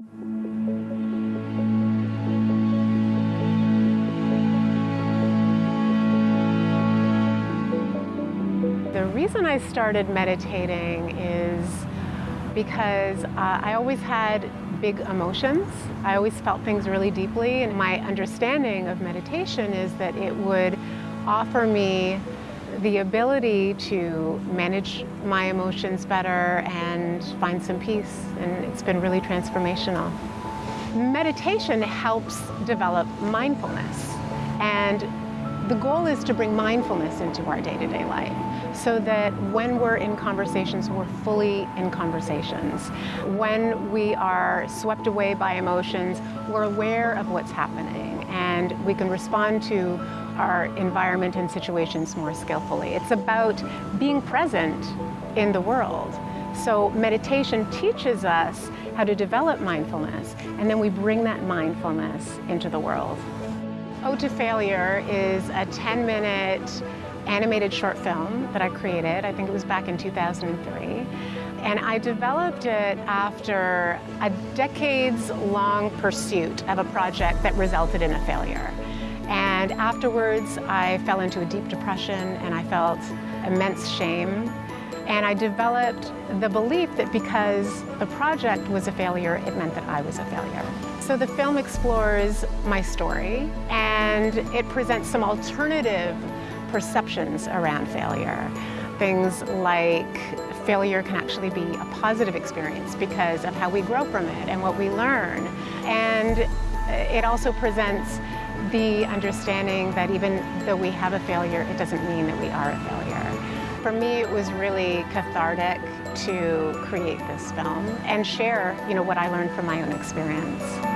The reason I started meditating is because uh, I always had big emotions. I always felt things really deeply and my understanding of meditation is that it would offer me the ability to manage my emotions better and find some peace and it's been really transformational. Meditation helps develop mindfulness and the goal is to bring mindfulness into our day-to-day -day life so that when we're in conversations, we're fully in conversations. When we are swept away by emotions, we're aware of what's happening and we can respond to our environment and situations more skillfully. It's about being present in the world. So meditation teaches us how to develop mindfulness and then we bring that mindfulness into the world. Ode to Failure is a 10-minute animated short film that I created. I think it was back in 2003. And I developed it after a decades-long pursuit of a project that resulted in a failure. And afterwards, I fell into a deep depression and I felt immense shame. And I developed the belief that because the project was a failure, it meant that I was a failure. So the film explores my story and it presents some alternative perceptions around failure. Things like failure can actually be a positive experience because of how we grow from it and what we learn. And it also presents the understanding that even though we have a failure, it doesn't mean that we are a failure. For me, it was really cathartic to create this film and share you know, what I learned from my own experience.